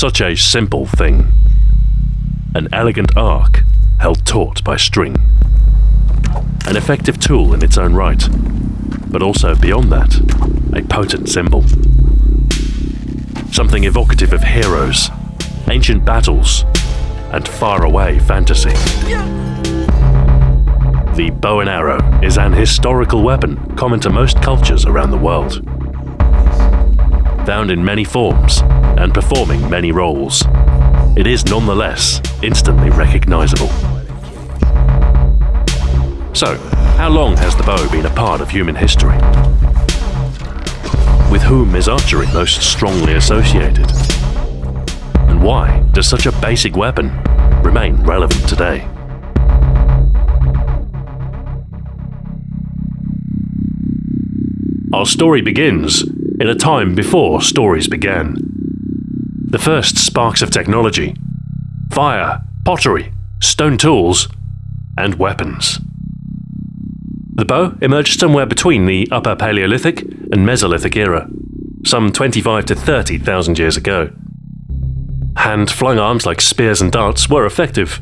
such a simple thing. An elegant arc held taut by string. An effective tool in its own right, but also beyond that, a potent symbol. Something evocative of heroes, ancient battles, and faraway fantasy. The bow and arrow is an historical weapon common to most cultures around the world. Found in many forms and performing many roles, it is nonetheless instantly recognizable. So, how long has the bow been a part of human history? With whom is archery most strongly associated? And why does such a basic weapon remain relevant today? Our story begins in a time before stories began. The first sparks of technology fire, pottery, stone tools, and weapons. The bow emerged somewhere between the Upper Paleolithic and Mesolithic era, some 25 to 30,000 years ago. Hand flung arms like spears and darts were effective,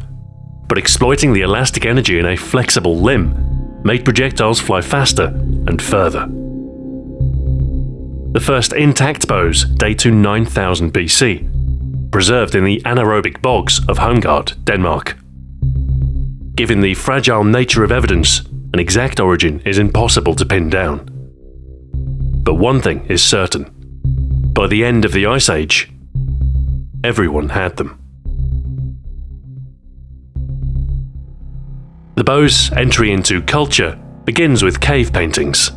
but exploiting the elastic energy in a flexible limb made projectiles fly faster and further. The first intact bows date to 9000 BC, preserved in the anaerobic bogs of Holmegaard, Denmark. Given the fragile nature of evidence, an exact origin is impossible to pin down. But one thing is certain. By the end of the Ice Age, everyone had them. The bow's entry into culture begins with cave paintings.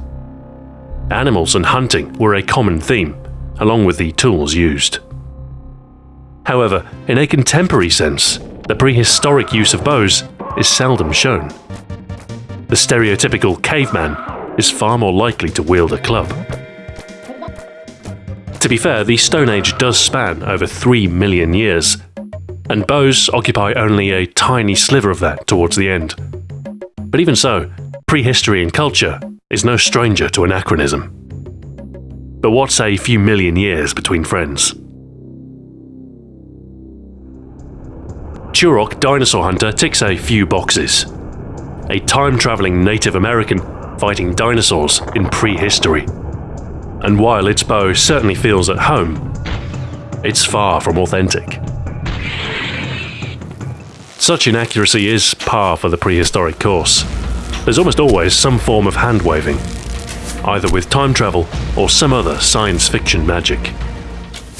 Animals and hunting were a common theme, along with the tools used. However, in a contemporary sense, the prehistoric use of bows is seldom shown. The stereotypical caveman is far more likely to wield a club. To be fair, the Stone Age does span over 3 million years, and bows occupy only a tiny sliver of that towards the end. But even so, prehistory and culture is no stranger to anachronism. But what's a few million years between friends? Turok Dinosaur Hunter ticks a few boxes. A time-traveling Native American fighting dinosaurs in prehistory. And while its bow certainly feels at home, it's far from authentic. Such inaccuracy is par for the prehistoric course. There's almost always some form of hand waving, either with time travel or some other science fiction magic.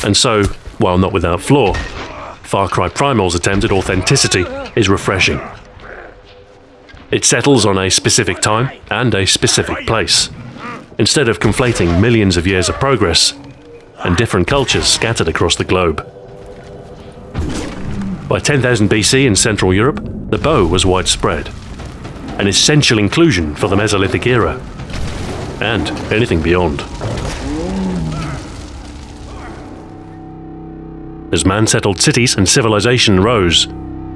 And so, while not without flaw, Far Cry Primal's attempt at authenticity is refreshing. It settles on a specific time and a specific place, instead of conflating millions of years of progress and different cultures scattered across the globe. By 10,000 BC in Central Europe, the bow was widespread, an essential inclusion for the Mesolithic era, and anything beyond. As man settled cities and civilization rose,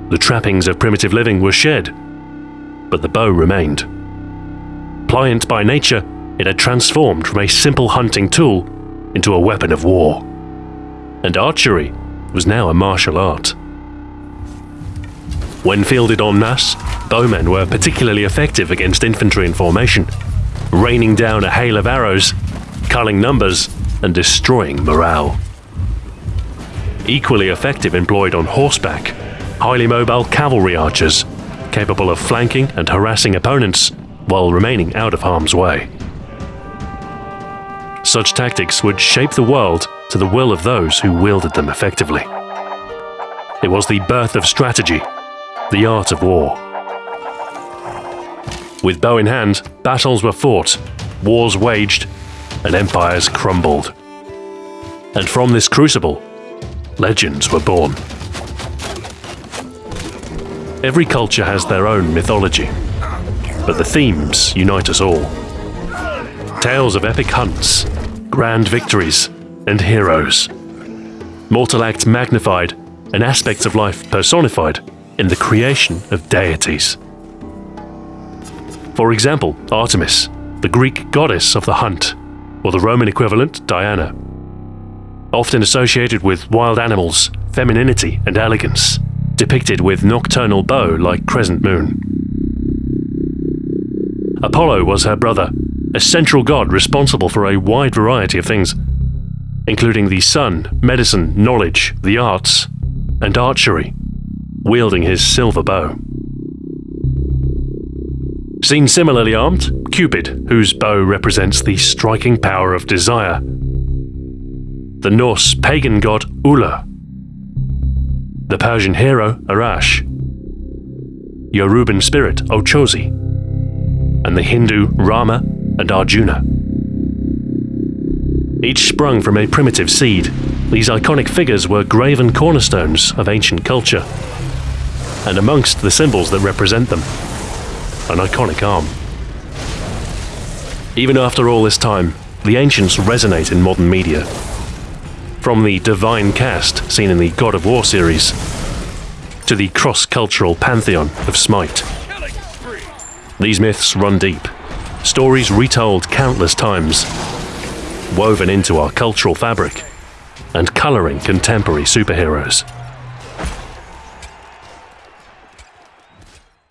the trappings of primitive living were shed, but the bow remained. Pliant by nature, it had transformed from a simple hunting tool into a weapon of war. And archery was now a martial art. When fielded en masse, bowmen were particularly effective against infantry in formation, raining down a hail of arrows, culling numbers, and destroying morale. Equally effective employed on horseback, highly mobile cavalry archers, capable of flanking and harassing opponents while remaining out of harm's way. Such tactics would shape the world to the will of those who wielded them effectively. It was the birth of strategy, the art of war. With bow in hand, battles were fought, wars waged, and empires crumbled. And from this crucible, legends were born. Every culture has their own mythology, but the themes unite us all. Tales of epic hunts, grand victories, and heroes. Mortal acts magnified, and aspects of life personified in the creation of deities. For example, Artemis, the Greek goddess of the hunt, or the Roman equivalent Diana. often associated with wild animals, femininity, and elegance, depicted with nocturnal bow like crescent moon. Apollo was her brother, a central god responsible for a wide variety of things, including the sun, medicine, knowledge, the arts, and archery, wielding his silver bow. Seen similarly armed, Cupid, whose bow represents the striking power of desire. The Norse pagan god Uller. The Persian hero Arash. Yoruban spirit Ochozi. And the Hindu Rama and Arjuna. Each sprung from a primitive seed, these iconic figures were graven cornerstones of ancient culture. And amongst the symbols that represent them, an iconic arm. Even after all this time, the ancients resonate in modern media. From the divine cast seen in the God of War series, to the cross cultural pantheon of Smite. These myths run deep, stories retold countless times, woven into our cultural fabric, and colouring contemporary superheroes.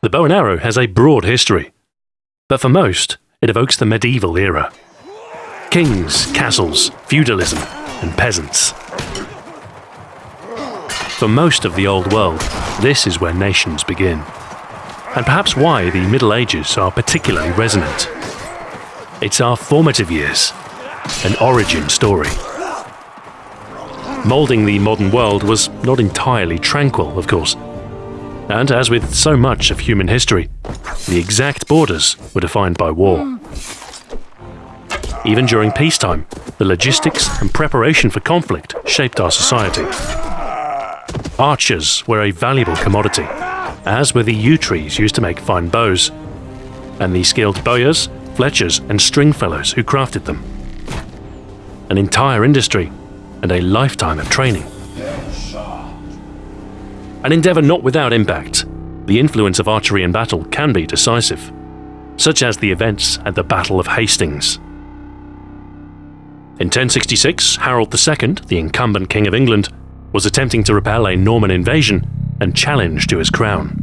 The bow and arrow has a broad history, but for most, it evokes the medieval era. Kings, castles, feudalism, and peasants. For most of the Old World, this is where nations begin. And perhaps why the Middle Ages are particularly resonant. It's our formative years, an origin story. Moulding the modern world was not entirely tranquil, of course. And as with so much of human history, the exact borders were defined by war. Even during peacetime, the logistics and preparation for conflict shaped our society. Archers were a valuable commodity, as were the yew trees used to make fine bows, and the skilled bowyers, fletchers, and stringfellows who crafted them. An entire industry and a lifetime of training. An endeavour not without impact, the influence of archery in battle can be decisive, such as the events at the Battle of Hastings. In 1066, Harold II, the incumbent King of England, was attempting to repel a Norman invasion and challenge to his crown.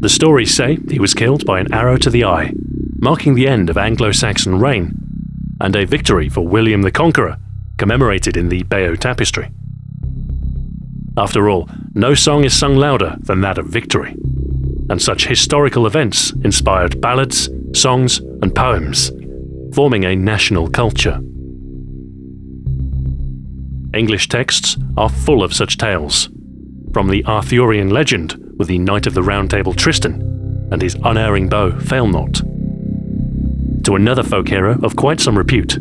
The stories say he was killed by an arrow to the eye, marking the end of Anglo-Saxon reign, and a victory for William the Conqueror, commemorated in the Bayeux Tapestry. After all, no song is sung louder than that of victory, and such historical events inspired ballads, songs, and poems, forming a national culture. English texts are full of such tales, from the Arthurian legend with the Knight of the Round Table Tristan and his unerring bow Failnaught, to another folk hero of quite some repute,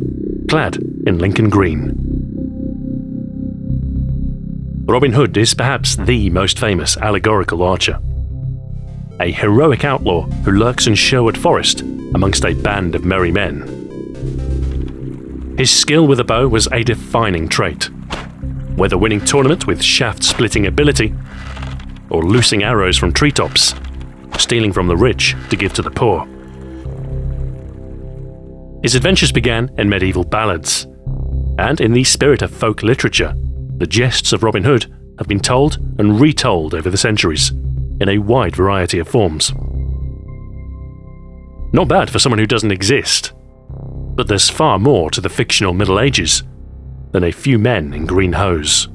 clad in Lincoln green. Robin Hood is perhaps the most famous allegorical archer. A heroic outlaw who lurks in Sherwood Forest amongst a band of merry men. His skill with a bow was a defining trait, whether winning tournament with shaft-splitting ability, or loosing arrows from treetops, stealing from the rich to give to the poor. His adventures began in medieval ballads, and in the spirit of folk literature, the jests of Robin Hood have been told and retold over the centuries, in a wide variety of forms. Not bad for someone who doesn't exist, but there's far more to the fictional Middle Ages than a few men in green hose.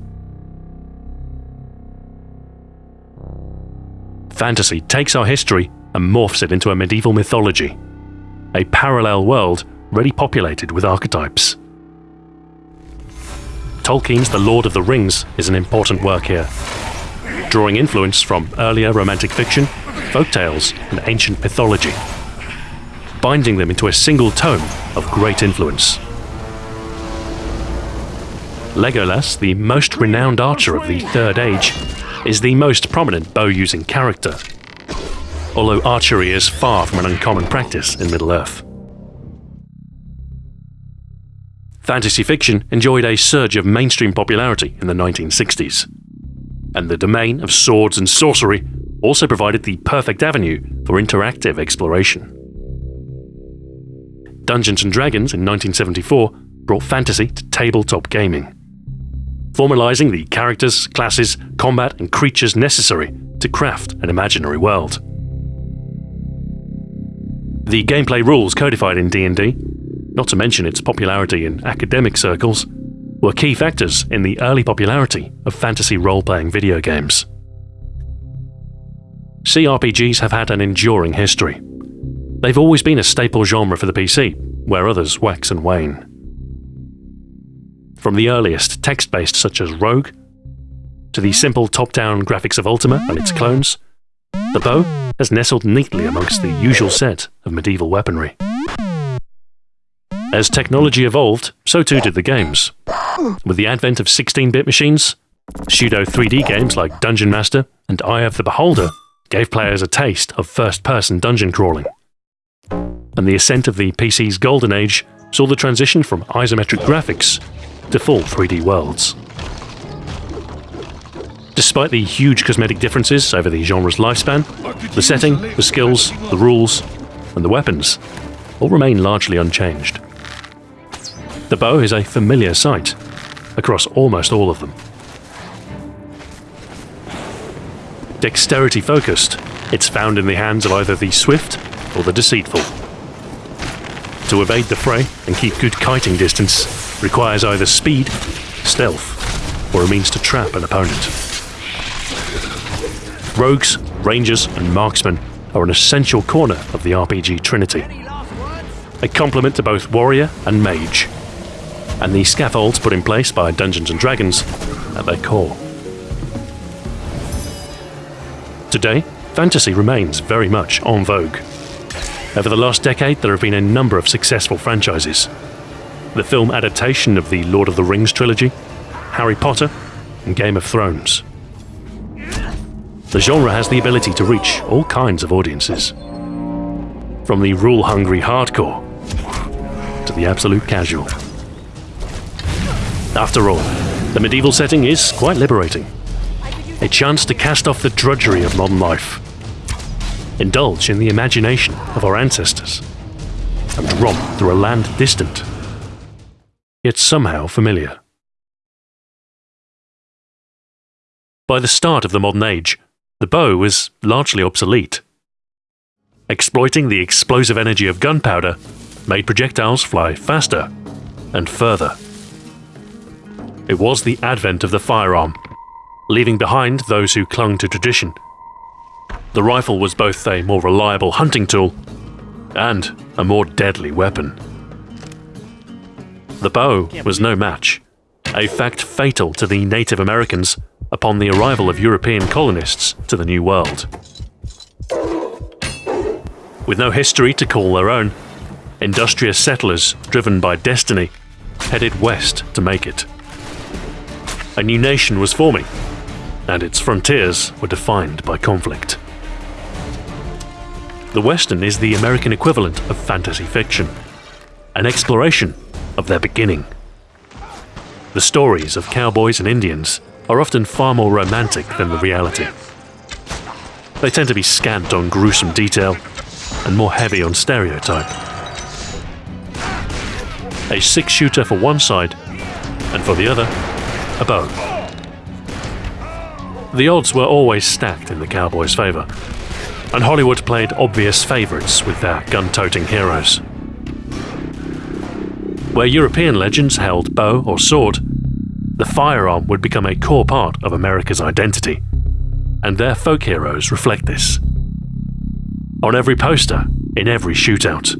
Fantasy takes our history and morphs it into a medieval mythology, a parallel world ready populated with archetypes. Tolkien's The Lord of the Rings is an important work here, drawing influence from earlier romantic fiction, folk tales, and ancient mythology, binding them into a single tome of great influence. Legolas, the most renowned archer of the Third Age, is the most prominent bow-using character, although archery is far from an uncommon practice in Middle-earth. Fantasy fiction enjoyed a surge of mainstream popularity in the 1960s, and the domain of swords and sorcery also provided the perfect avenue for interactive exploration. Dungeons & Dragons in 1974 brought fantasy to tabletop gaming, formalizing the characters, classes, combat, and creatures necessary to craft an imaginary world. The gameplay rules codified in D&D, not to mention its popularity in academic circles, were key factors in the early popularity of fantasy role-playing video games. CRPGs have had an enduring history. They've always been a staple genre for the PC, where others wax and wane. From the earliest text-based such as Rogue, to the simple top-down graphics of Ultima and its clones, the bow has nestled neatly amongst the usual set of medieval weaponry. As technology evolved, so too did the games. With the advent of 16-bit machines, pseudo 3D games like Dungeon Master and Eye of the Beholder gave players a taste of first-person dungeon crawling. And the ascent of the PC's golden age saw the transition from isometric graphics to full 3D worlds. Despite the huge cosmetic differences over the genre's lifespan, the setting, the skills, the rules, and the weapons all remain largely unchanged. The bow is a familiar sight across almost all of them. Dexterity focused, it's found in the hands of either the swift or the deceitful. To evade the fray and keep good kiting distance requires either speed, stealth, or a means to trap an opponent. Rogues, rangers, and marksmen are an essential corner of the RPG trinity. A complement to both warrior and mage, and the scaffolds put in place by Dungeons & Dragons at their core. Today, fantasy remains very much en vogue. Over the last decade, there have been a number of successful franchises. The film adaptation of the Lord of the Rings trilogy, Harry Potter, and Game of Thrones. The genre has the ability to reach all kinds of audiences. From the rule-hungry hardcore to the absolute casual. After all, the medieval setting is quite liberating. A chance to cast off the drudgery of modern life. Indulge in the imagination of our ancestors. And romp through a land distant, yet somehow familiar. By the start of the modern age, the bow was largely obsolete. Exploiting the explosive energy of gunpowder made projectiles fly faster and further. It was the advent of the firearm, leaving behind those who clung to tradition. The rifle was both a more reliable hunting tool and a more deadly weapon. The bow was no match, a fact fatal to the Native Americans upon the arrival of European colonists to the New World. With no history to call their own, industrious settlers driven by destiny headed west to make it a new nation was forming, and its frontiers were defined by conflict. The Western is the American equivalent of fantasy fiction, an exploration of their beginning. The stories of cowboys and Indians are often far more romantic than the reality. They tend to be scant on gruesome detail and more heavy on stereotype. A six shooter for one side, and for the other, a bow. The odds were always stacked in the Cowboys' favour, and Hollywood played obvious favourites with their gun-toting heroes. Where European legends held bow or sword, the firearm would become a core part of America's identity, and their folk heroes reflect this. On every poster, in every shootout,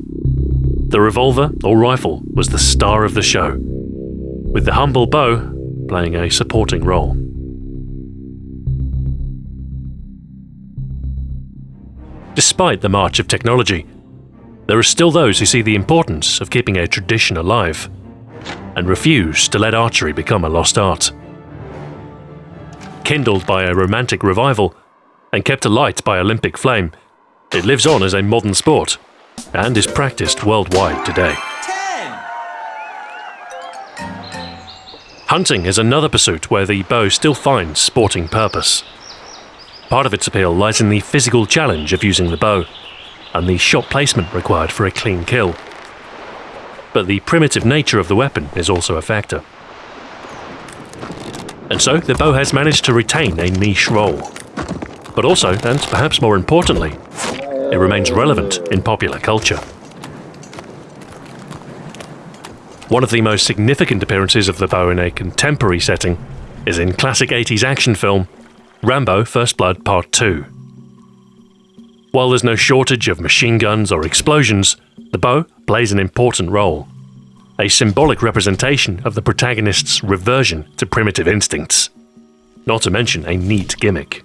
the revolver or rifle was the star of the show, with the humble bow playing a supporting role. Despite the march of technology, there are still those who see the importance of keeping a tradition alive and refuse to let archery become a lost art. Kindled by a romantic revival and kept alight by Olympic flame, it lives on as a modern sport and is practiced worldwide today. Hunting is another pursuit where the bow still finds sporting purpose. Part of its appeal lies in the physical challenge of using the bow, and the shot placement required for a clean kill. but the primitive nature of the weapon is also a factor. And so the bow has managed to retain a niche role. But also, and perhaps more importantly, it remains relevant in popular culture. One of the most significant appearances of the bow in a contemporary setting is in classic 80s action film Rambo First Blood Part 2. While there's no shortage of machine guns or explosions, the bow plays an important role. A symbolic representation of the protagonist's reversion to primitive instincts. Not to mention a neat gimmick.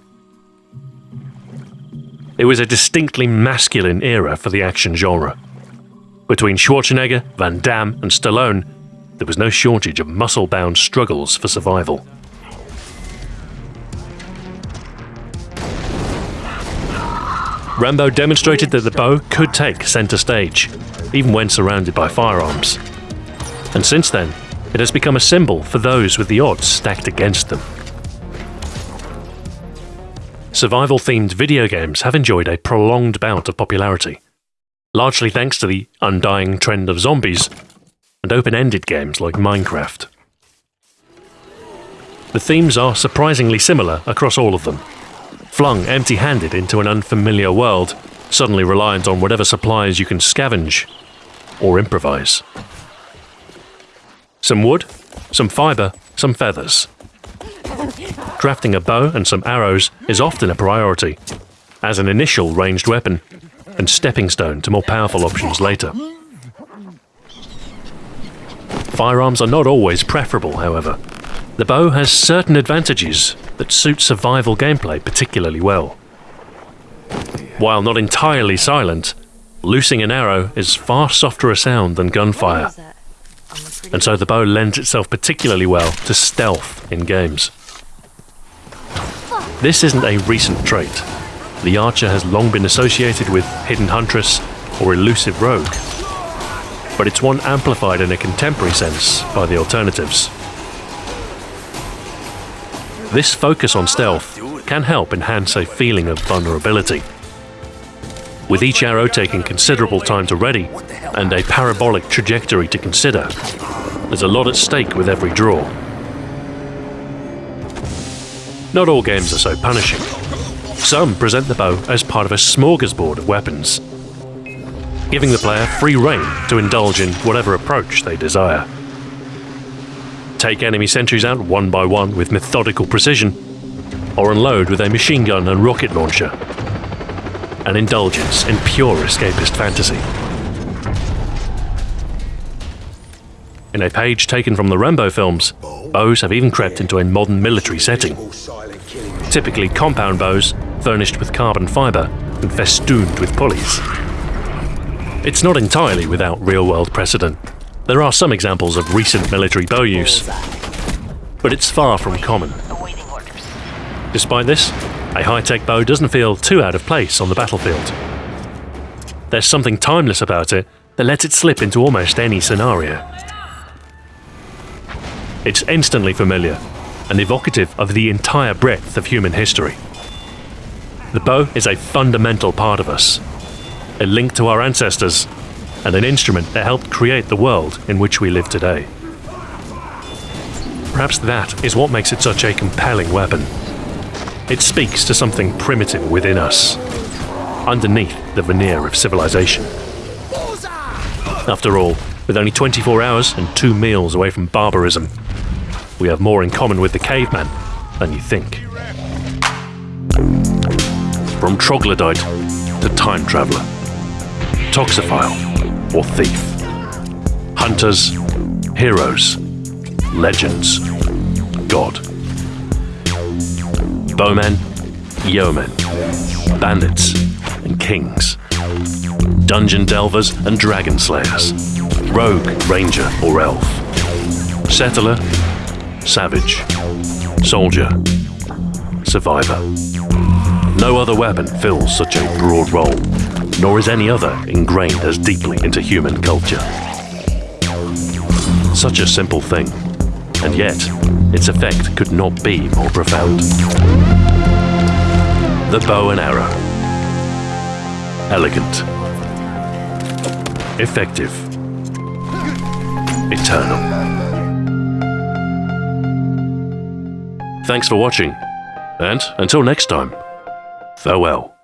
It was a distinctly masculine era for the action genre. Between Schwarzenegger, Van Damme, and Stallone, there was no shortage of muscle bound struggles for survival. Rambo demonstrated that the bow could take centre stage, even when surrounded by firearms. And since then, it has become a symbol for those with the odds stacked against them. Survival themed video games have enjoyed a prolonged bout of popularity, largely thanks to the undying trend of zombies and open ended games like Minecraft. The themes are surprisingly similar across all of them flung empty handed into an unfamiliar world, suddenly reliant on whatever supplies you can scavenge or improvise. Some wood, some fibre, some feathers. Crafting a bow and some arrows is often a priority, as an initial ranged weapon and stepping stone to more powerful options later. Firearms are not always preferable, however. The bow has certain advantages that suit survival gameplay particularly well. While not entirely silent, loosing an arrow is far softer a sound than gunfire, and so the bow lends itself particularly well to stealth in games. This isn't a recent trait. The archer has long been associated with hidden huntress or elusive rogue, but it's one amplified in a contemporary sense by the alternatives. This focus on stealth can help enhance a feeling of vulnerability. With each arrow taking considerable time to ready and a parabolic trajectory to consider, there's a lot at stake with every draw. Not all games are so punishing. Some present the bow as part of a smorgasbord of weapons, giving the player free rein to indulge in whatever approach they desire take enemy sentries out one by one with methodical precision, or unload with a machine gun and rocket launcher. An indulgence in pure escapist fantasy. In a page taken from the Rambo films, bows have even crept into a modern military setting. Typically compound bows, furnished with carbon fibre and festooned with pulleys. It's not entirely without real world precedent. There are some examples of recent military bow use, but it's far from common. Despite this, a high-tech bow doesn't feel too out of place on the battlefield. There's something timeless about it that lets it slip into almost any scenario. It's instantly familiar and evocative of the entire breadth of human history. The bow is a fundamental part of us, a link to our ancestors and an instrument that helped create the world in which we live today. Perhaps that is what makes it such a compelling weapon. It speaks to something primitive within us, underneath the veneer of civilization. After all, with only 24 hours and two meals away from barbarism, we have more in common with the caveman than you think. From troglodyte to time traveler, toxophile or thief. Hunters, heroes, legends, God. Bowmen, yeomen, bandits, and kings. Dungeon delvers and dragon slayers. Rogue, ranger, or elf. Settler, savage, soldier, survivor. No other weapon fills such a broad role nor is any other ingrained as deeply into human culture. Such a simple thing, and yet its effect could not be more profound. The bow and arrow. Elegant. Effective. eternal. Thanks for watching, and until next time, farewell.